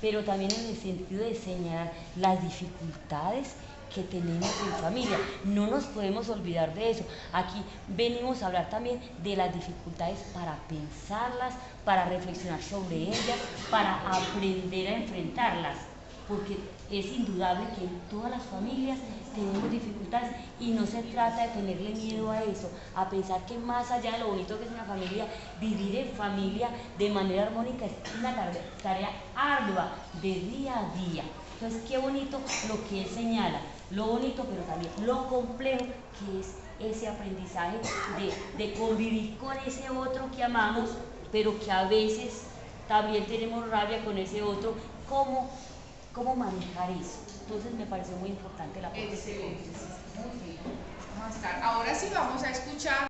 pero también en el sentido de señalar las dificultades que tenemos en familia. No nos podemos olvidar de eso. Aquí venimos a hablar también de las dificultades para pensarlas, para reflexionar sobre ellas, para aprender a enfrentarlas. Porque es indudable que todas las familias tenemos dificultades y no se trata de tenerle miedo a eso, a pensar que más allá de lo bonito que es una familia, vivir en familia de manera armónica es una tarea ardua de día a día. Entonces, qué bonito lo que él señala, lo bonito, pero también lo complejo que es ese aprendizaje de, de convivir con ese otro que amamos, pero que a veces también tenemos rabia con ese otro, cómo, cómo manejar eso. Entonces me pareció muy importante la parte Excelente. Muy bien. Vamos a estar. Ahora sí vamos a escuchar.